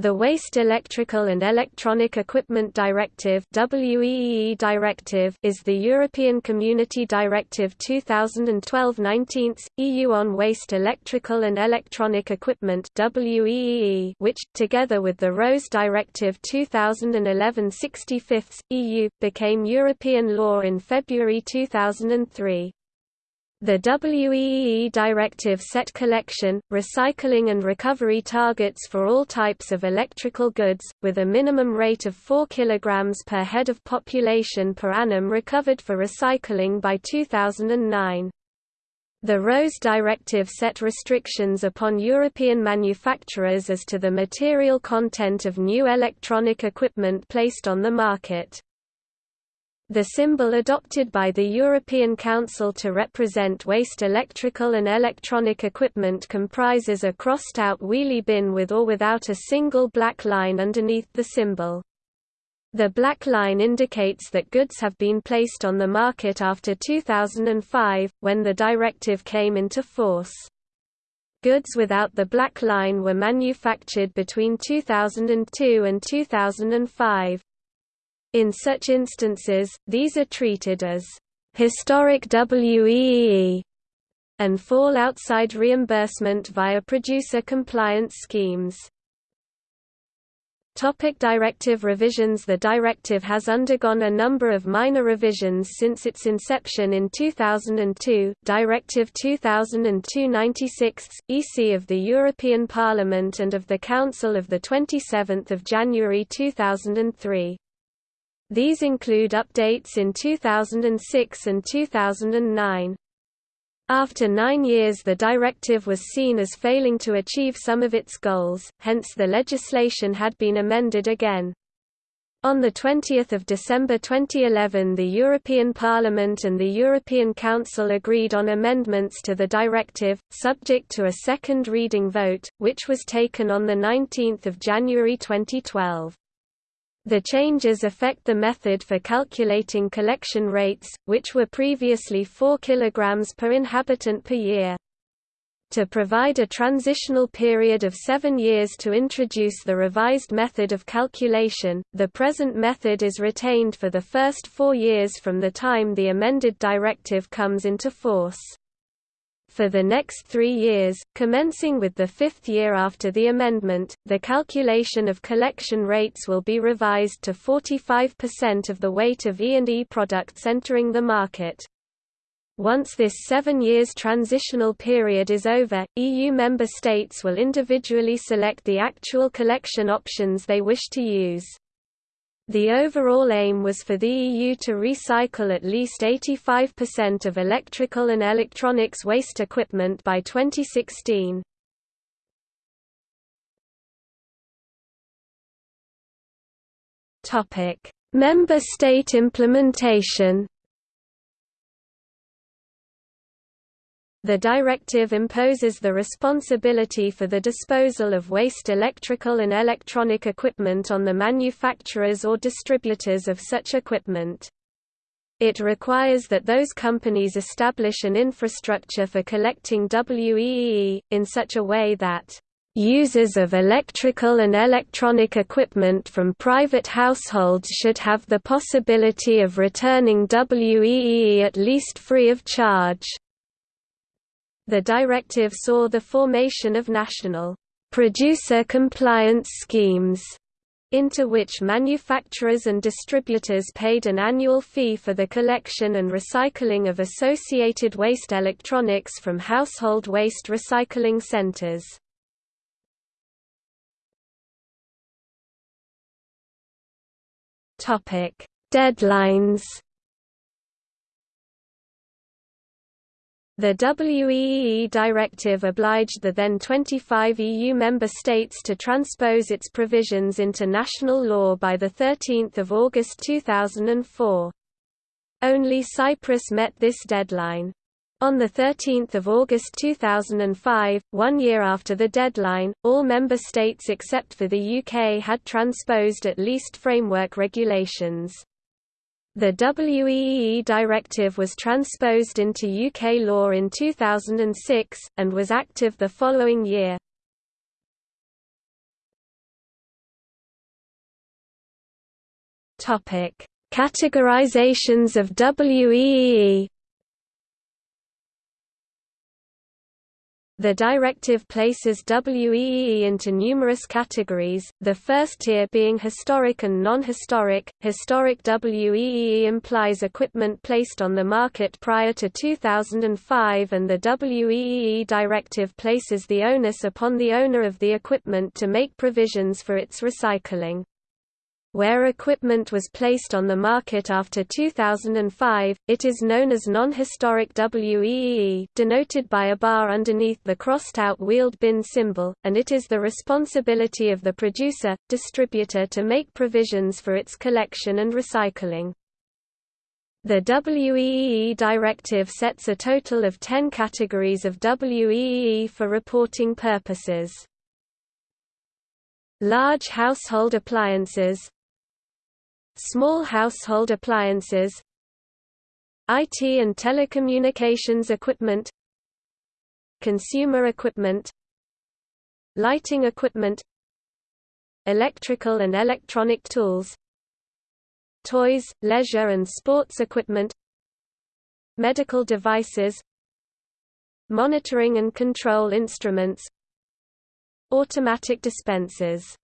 The Waste Electrical and Electronic Equipment Directive WEEE Directive is the European Community Directive 2012-19, EU on Waste Electrical and Electronic Equipment WEEE which, together with the RoHS Directive 2011-65, EU, became European law in February 2003. The WEEE directive set collection, recycling and recovery targets for all types of electrical goods, with a minimum rate of 4 kg per head of population per annum recovered for recycling by 2009. The RoHS directive set restrictions upon European manufacturers as to the material content of new electronic equipment placed on the market. The symbol adopted by the European Council to represent waste electrical and electronic equipment comprises a crossed-out wheelie bin with or without a single black line underneath the symbol. The black line indicates that goods have been placed on the market after 2005, when the directive came into force. Goods without the black line were manufactured between 2002 and 2005. In such instances, these are treated as historic WEEE and fall outside reimbursement via producer compliance schemes. Topic directive revisions The directive has undergone a number of minor revisions since its inception in 2002. Directive 2002-96, EC of the European Parliament and of the Council of 27 January 2003. These include updates in 2006 and 2009. After nine years the directive was seen as failing to achieve some of its goals, hence the legislation had been amended again. On 20 December 2011 the European Parliament and the European Council agreed on amendments to the directive, subject to a second reading vote, which was taken on 19 January 2012. The changes affect the method for calculating collection rates, which were previously 4 kg per inhabitant per year. To provide a transitional period of seven years to introduce the revised method of calculation, the present method is retained for the first four years from the time the amended directive comes into force for the next three years, commencing with the fifth year after the amendment, the calculation of collection rates will be revised to 45% of the weight of E&E products entering the market. Once this seven years transitional period is over, EU member states will individually select the actual collection options they wish to use. The overall aim was for the EU to recycle at least 85% of electrical and electronics waste equipment by 2016. Member state implementation The directive imposes the responsibility for the disposal of waste electrical and electronic equipment on the manufacturers or distributors of such equipment. It requires that those companies establish an infrastructure for collecting WEEE, in such a way that Users of electrical and electronic equipment from private households should have the possibility of returning WEEE at least free of charge. The directive saw the formation of national producer compliance schemes into which manufacturers and distributors paid an annual fee for the collection and recycling of associated waste electronics from household waste recycling centers. Deadlines The WEEE directive obliged the then 25 EU member states to transpose its provisions into national law by 13 August 2004. Only Cyprus met this deadline. On 13 August 2005, one year after the deadline, all member states except for the UK had transposed at least framework regulations. The WEEE directive was transposed into UK law in 2006, and was active the following year. Categorizations of WEEE The directive places WEEE into numerous categories, the first tier being historic and non-historic. Historic WEEE implies equipment placed on the market prior to 2005 and the WEEE directive places the onus upon the owner of the equipment to make provisions for its recycling. Where equipment was placed on the market after 2005, it is known as non-historic WEEE denoted by a bar underneath the crossed-out wheeled bin symbol, and it is the responsibility of the producer, distributor to make provisions for its collection and recycling. The WEEE directive sets a total of 10 categories of WEEE for reporting purposes. Large household appliances Small household appliances IT and telecommunications equipment Consumer equipment Lighting equipment Electrical and electronic tools Toys, leisure and sports equipment Medical devices Monitoring and control instruments Automatic dispensers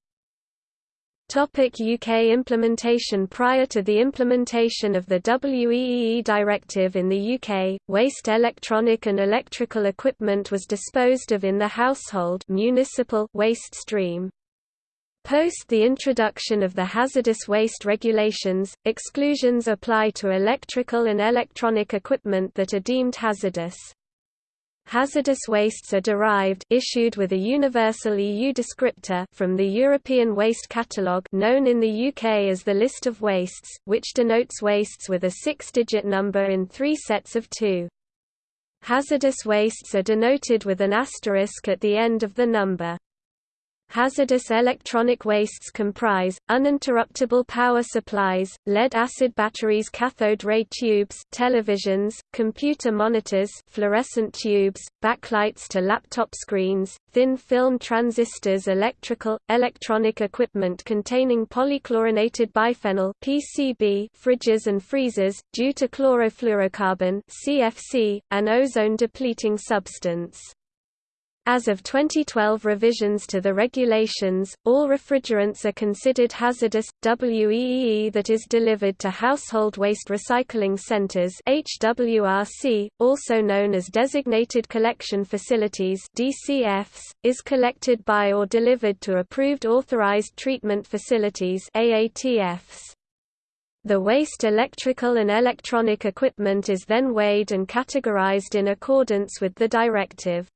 UK implementation Prior to the implementation of the WEEE directive in the UK, waste electronic and electrical equipment was disposed of in the household municipal waste stream. Post the introduction of the hazardous waste regulations, exclusions apply to electrical and electronic equipment that are deemed hazardous. Hazardous wastes are derived issued with a universal EU descriptor from the European Waste Catalogue known in the UK as the List of Wastes, which denotes wastes with a six-digit number in three sets of two. Hazardous wastes are denoted with an asterisk at the end of the number. Hazardous electronic wastes comprise, uninterruptible power supplies, lead-acid batteries cathode ray tubes televisions, computer monitors fluorescent tubes, backlights to laptop screens, thin-film transistors electrical, electronic equipment containing polychlorinated biphenyl PCB fridges and freezers, due to chlorofluorocarbon CFC, an ozone-depleting substance. As of 2012 revisions to the regulations, all refrigerants are considered hazardous. WEEE that is delivered to household waste recycling centers HWRC, also known as designated collection facilities DCFs, is collected by or delivered to approved authorized treatment facilities AATFs. The waste electrical and electronic equipment is then weighed and categorized in accordance with the directive.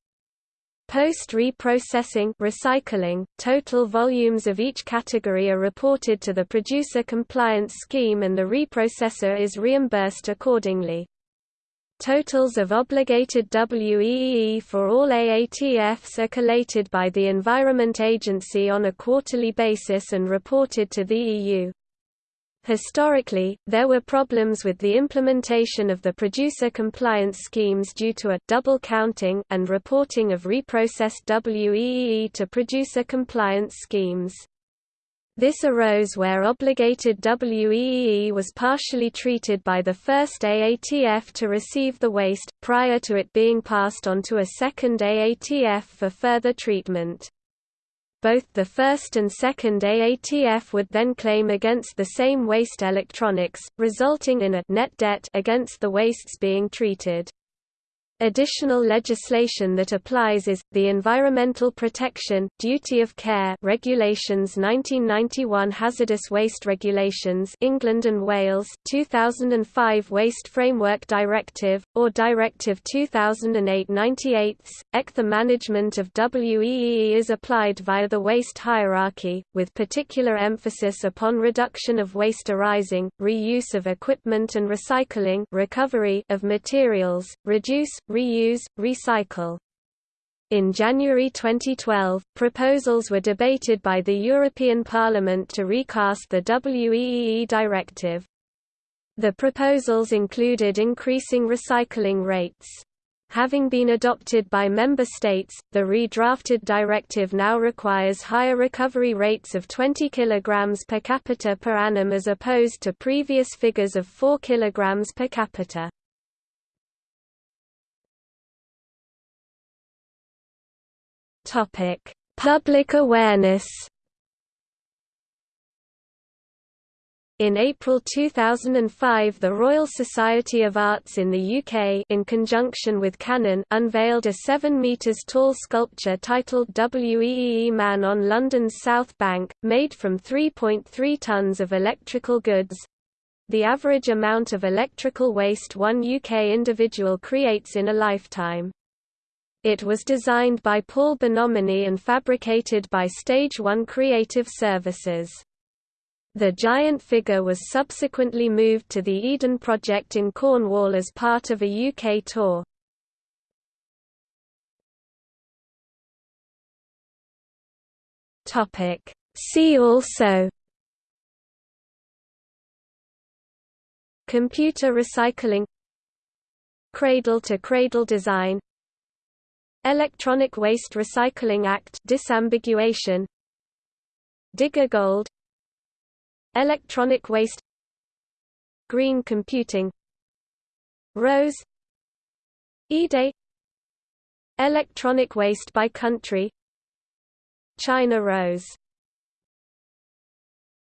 Post-reprocessing recycling, total volumes of each category are reported to the producer compliance scheme and the reprocessor is reimbursed accordingly. Totals of obligated WEEE for all AATFs are collated by the Environment Agency on a quarterly basis and reported to the EU. Historically, there were problems with the implementation of the producer compliance schemes due to a double counting and reporting of reprocessed WEEE to producer compliance schemes. This arose where obligated WEEE was partially treated by the first AATF to receive the waste, prior to it being passed on to a second AATF for further treatment both the first and second AATF would then claim against the same waste electronics, resulting in a net debt against the wastes being treated. Additional legislation that applies is, the Environmental Protection, Duty of Care Regulations 1991 Hazardous Waste Regulations England and Wales 2005 Waste Framework Directive, or Directive 2008-98, EC. The management of WEEE is applied via the waste hierarchy, with particular emphasis upon reduction of waste arising, reuse of equipment and recycling recovery of materials, reduce, reuse, recycle. In January 2012, proposals were debated by the European Parliament to recast the WEEE directive. The proposals included increasing recycling rates. Having been adopted by member states, the redrafted directive now requires higher recovery rates of 20 kg per capita per annum as opposed to previous figures of 4 kg per capita. Public awareness In April 2005 the Royal Society of Arts in the UK in conjunction with Canon unveiled a 7 metres tall sculpture titled WEEE Man on London's South Bank, made from 3.3 tonnes of electrical goods—the average amount of electrical waste one UK individual creates in a lifetime. It was designed by Paul Bonomini and fabricated by Stage 1 Creative Services. The giant figure was subsequently moved to the Eden Project in Cornwall as part of a UK tour. See also Computer recycling Cradle-to-cradle -cradle design Electronic Waste Recycling Act disambiguation. Digger Gold. Electronic waste. Green computing. RoHS. E-Day. Electronic waste by country. China RoHS